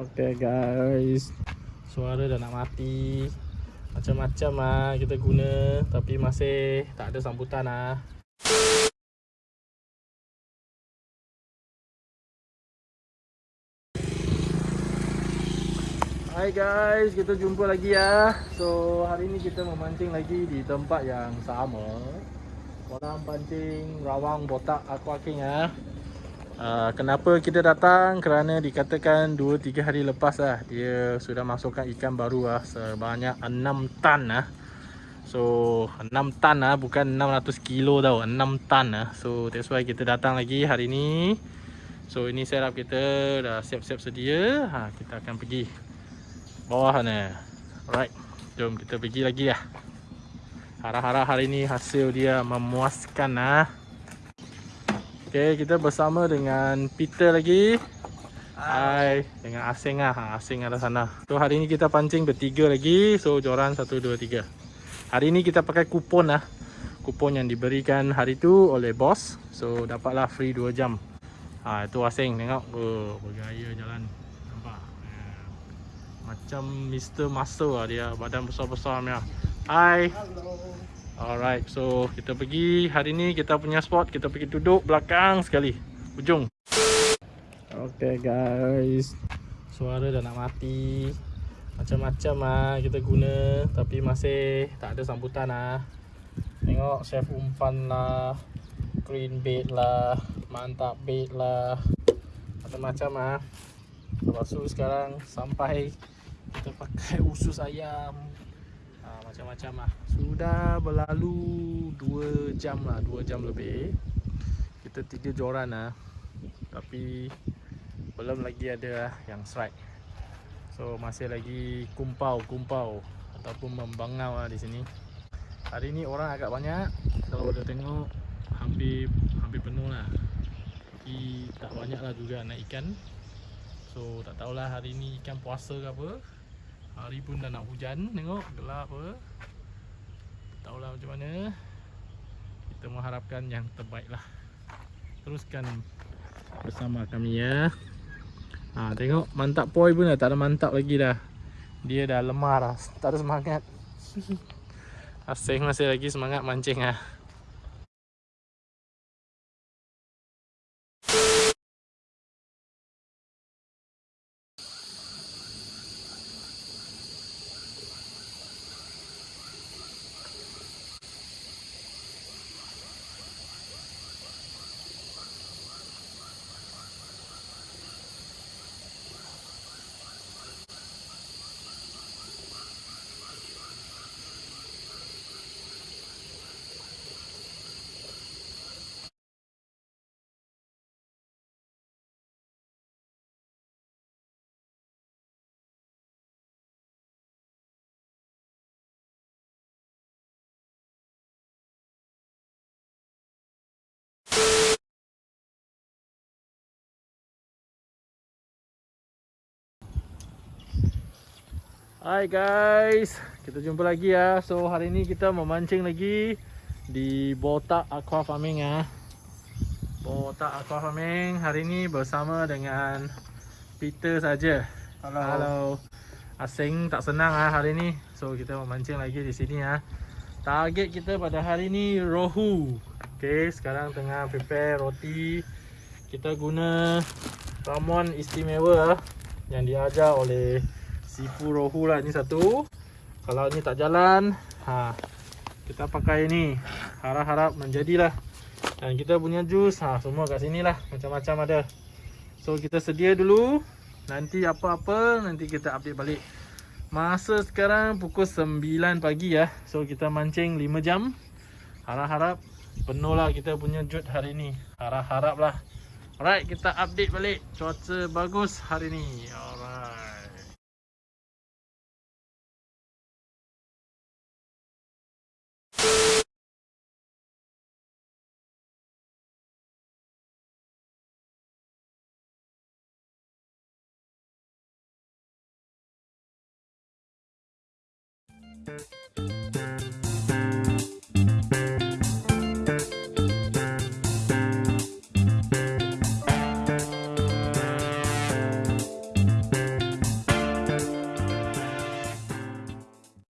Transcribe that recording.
Okay guys Suara dah nak mati Macam-macam lah kita guna Tapi masih tak ada sambutan lah Hai guys, kita jumpa lagi ya. So hari ni kita memancing lagi di tempat yang sama. Orang pancing rawang botak aqua king ya. Uh, kenapa kita datang? Kerana dikatakan 2-3 hari lepas lah Dia sudah masukkan ikan baru lah Sebanyak 6 tan lah. So 6 tan lah bukan 600 kilo tau 6 tan lah. So that's why kita datang lagi hari ni. So ini setup kita dah siap-siap sedia. Ha, Kita akan pergi bawah sana. Alright Jom kita pergi lagi lah. Harap-harap hari ni hasil dia memuaskan lah Okay, kita bersama dengan Peter lagi. Hai. Dengan Asing lah. Ha, Asing ada sana. So, hari ni kita pancing bertiga lagi. So, joran satu, dua, tiga. Hari ni kita pakai kupon lah. Kupon yang diberikan hari tu oleh bos. So, dapatlah free 2 jam. Ha, itu Asing. Tengok. Oh, bergaya jalan. Nampak? Ha. Macam Mr. Muscle lah dia. Badan besar-besar punya. Hai. Hello. Alright, so kita pergi hari ni kita punya spot kita pergi duduk belakang sekali ujung. Okay guys, suara dah nak mati. Macam-macam lah kita guna tapi masih tak ada sambutan lah. Tengok chef umpan lah, green bait lah, mantap bait lah, macam-macam lah. Lepas tu sekarang sampai kita pakai usus ayam macam-macam lah. Sudah berlalu 2 jam lah 2 jam lebih. Kita 3 joran lah. Tapi Belum lagi ada lah yang strike. So masih lagi kumpau-kumpau Ataupun membangau lah di sini. Hari ni orang agak banyak. Kalau boleh tengok Hampir hampir penuh lah. Tapi tak banyak lah juga nak ikan. So tak tahulah hari ni ikan puasa ke apa Hari pun dah nak hujan Tengok gelap apa. Tahulah macam mana. Kita mengharapkan yang terbaik lah. Teruskan Bersama kami ya. Ha, Tengok mantap poi pun dah Tak ada mantap lagi dah. Dia dah lemah dah Tak ada semangat. Asing masih lagi semangat mancing lah Hai guys, kita jumpa lagi ya. So hari ini kita memancing lagi di Botak Aqua Farming ya. Botak Aqua Farming hari ini bersama dengan Peter saja. Halo. Halo. Asing tak senang ah hari ini. So kita memancing lagi di sini ya. Target kita pada hari ini rohu. Okay, sekarang tengah prepare roti. Kita guna ramuan istimewa yang diajar oleh Sifu rohu lah ni satu. Kalau ni tak jalan ha, Kita pakai ni. Harap-harap menjadilah. Dan kita punya jus ha, Semua kat sini lah. Macam-macam ada. So kita sedia dulu. Nanti apa-apa Nanti kita update balik. Masa sekarang pukul 9 pagi ya. So kita mancing 5 jam. Harap-harap Penuh lah kita punya jut hari ni. Harap-harap lah. Alright kita update balik. Cuaca bagus hari ni. Alright Música